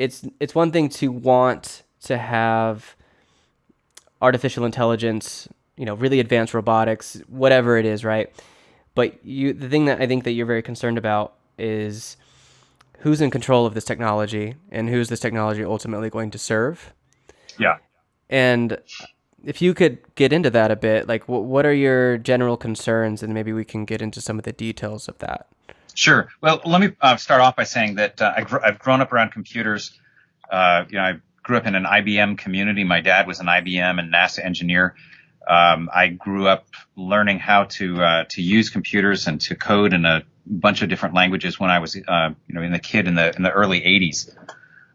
it's it's one thing to want to have artificial intelligence, you know, really advanced robotics, whatever it is, right? But you, the thing that I think that you're very concerned about is who's in control of this technology and who's this technology ultimately going to serve. Yeah. And if you could get into that a bit, like what are your general concerns, and maybe we can get into some of the details of that. Sure. Well, let me uh, start off by saying that uh, I gr- I've grown up around computers. Uh, you know, I grew up in an IBM community. My dad was an IBM and NASA engineer. Um, I grew up learning how to uh, to use computers and to code in a bunch of different languages when I was, uh, you know, in the kid in the in the early '80s.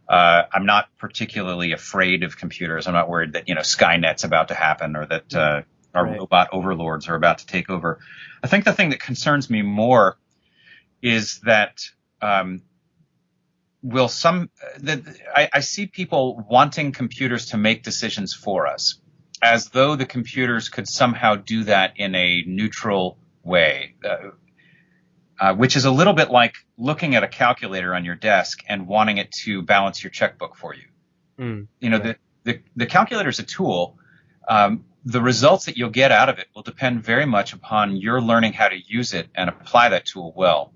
Uh, I'm not particularly afraid of computers. I'm not worried that you know Skynet's about to happen or that uh, our right. robot overlords are about to take over. I think the thing that concerns me more is that um, will some that I, I see people wanting computers to make decisions for us, as though the computers could somehow do that in a neutral way. Uh, uh, which is a little bit like looking at a calculator on your desk and wanting it to balance your checkbook for you. Mm, you know, the, the, the calculator is a tool. Um, the results that you'll get out of it will depend very much upon your learning how to use it and apply that tool well.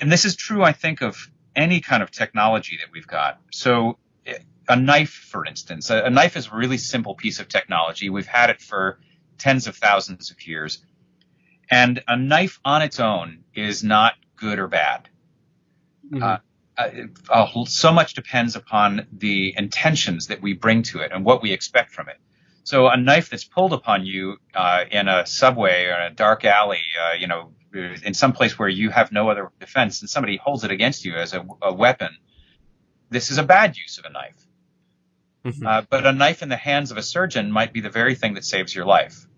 And this is true, I think, of any kind of technology that we've got. So a knife, for instance, a, a knife is a really simple piece of technology. We've had it for tens of thousands of years. And a knife on its own is not good or bad. Mm-hmm. Uh, uh, so much depends upon the intentions that we bring to it and what we expect from it. So a knife that's pulled upon you uh, in a subway or in a dark alley, uh, you know, in some place where you have no other defense, and somebody holds it against you as a, a weapon, this is a bad use of a knife. Mm-hmm. Uh, but a knife in the hands of a surgeon might be the very thing that saves your life.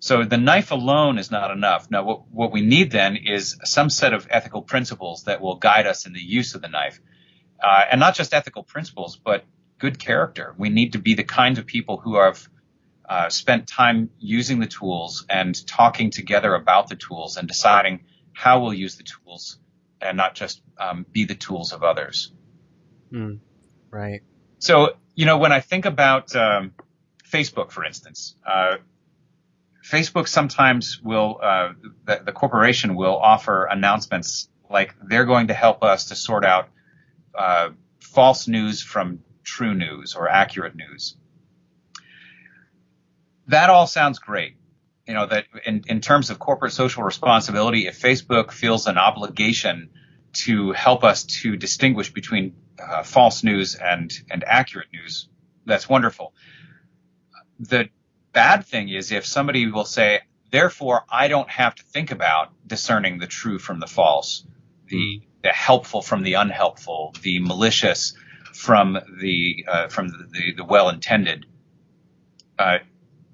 So the knife alone is not enough. Now, what, what we need then is some set of ethical principles that will guide us in the use of the knife. Uh, and not just ethical principles, but good character. We need to be the kinds of people who have uh, spent time using the tools and talking together about the tools and deciding how we'll use the tools and not just um, be the tools of others. Mm, right. So, you know, when I think about um, Facebook, for instance, uh, Facebook sometimes will, uh, the, the, corporation will offer announcements like they're going to help us to sort out uh, false news from true news or accurate news. That all sounds great. You know, that in, in terms of corporate social responsibility, if Facebook feels an obligation to help us to distinguish between uh, false news and, and accurate news, that's wonderful. The bad thing is if somebody will say, therefore, I don't have to think about discerning the true from the false, the, the helpful from the unhelpful, the malicious from the uh, from the, the, the well intended. Uh,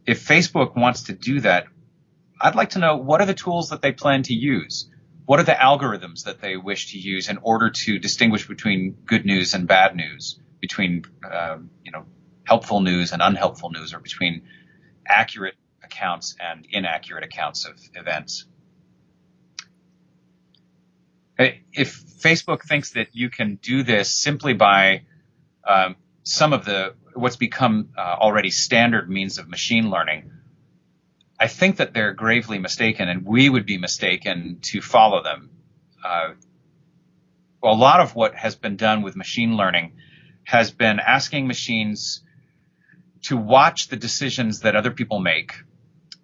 if Facebook wants to do that, I'd like to know what are the tools that they plan to use. What are the algorithms that they wish to use in order to distinguish between good news and bad news, between uh, you know helpful news and unhelpful news, or between accurate accounts and inaccurate accounts of events. If Facebook thinks that you can do this simply by um, some of the what's become uh, already standard means of machine learning, I think that they're gravely mistaken, and we would be mistaken to follow them. Uh, a lot of what has been done with machine learning has been asking machines to watch the decisions that other people make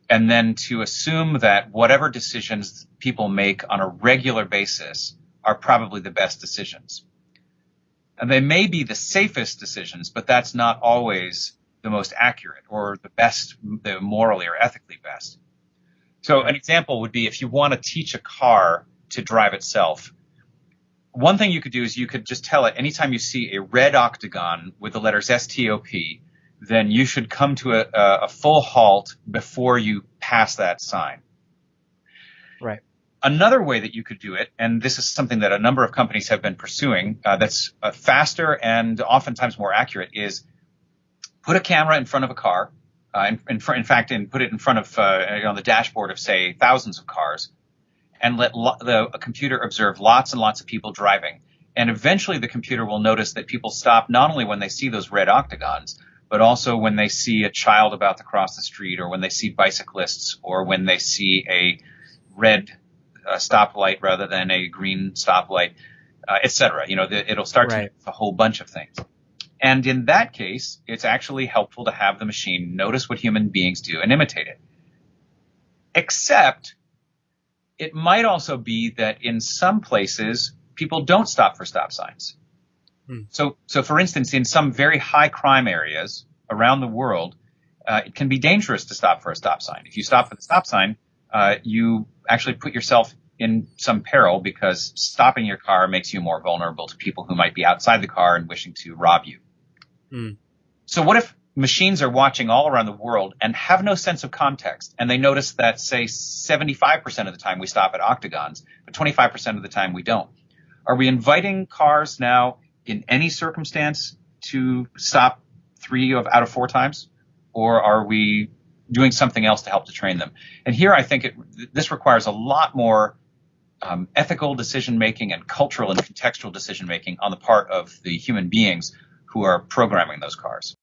and then to assume that whatever decisions people make on a regular basis are probably the best decisions. And they may be the safest decisions, but that's not always the most accurate or the best, the morally or ethically best. So an example would be if you want to teach a car to drive itself, one thing you could do is you could just tell it anytime you see a red octagon with the letters STOP, then you should come to a, a full halt before you pass that sign. Right. Another way that you could do it, and this is something that a number of companies have been pursuing, uh, that's uh, faster and oftentimes more accurate, is put a camera in front of a car, uh, in, in, in, fact, and put it in front of uh, on the dashboard of say thousands of cars, and let lo- the computer observe lots and lots of people driving, And eventually the computer will notice that people stop not only when they see those red octagons, but also when they see a child about to cross the street or when they see bicyclists or when they see a red uh, stoplight rather than a green stoplight, uh, etc. You know, the, it'll start right. to a whole bunch of things. And in that case, it's actually helpful to have the machine notice what human beings do and imitate it. Except it might also be that in some places people don't stop for stop signs. Hmm. So, so for instance, in some very high crime areas around the world, uh, it can be dangerous to stop for a stop sign. If you stop for the stop sign, uh, you actually put yourself in some peril because stopping your car makes you more vulnerable to people who might be outside the car and wishing to rob you. Hmm. So what if machines are watching all around the world and have no sense of context and they notice that say 75% of the time we stop at octagons, but 25% of the time we don't? Are we inviting cars now in any circumstance to stop three of out of four times? Or are we doing something else to help to train them? And here I think it, this requires a lot more um, ethical decision making and cultural and contextual decision making on the part of the human beings who are programming those cars.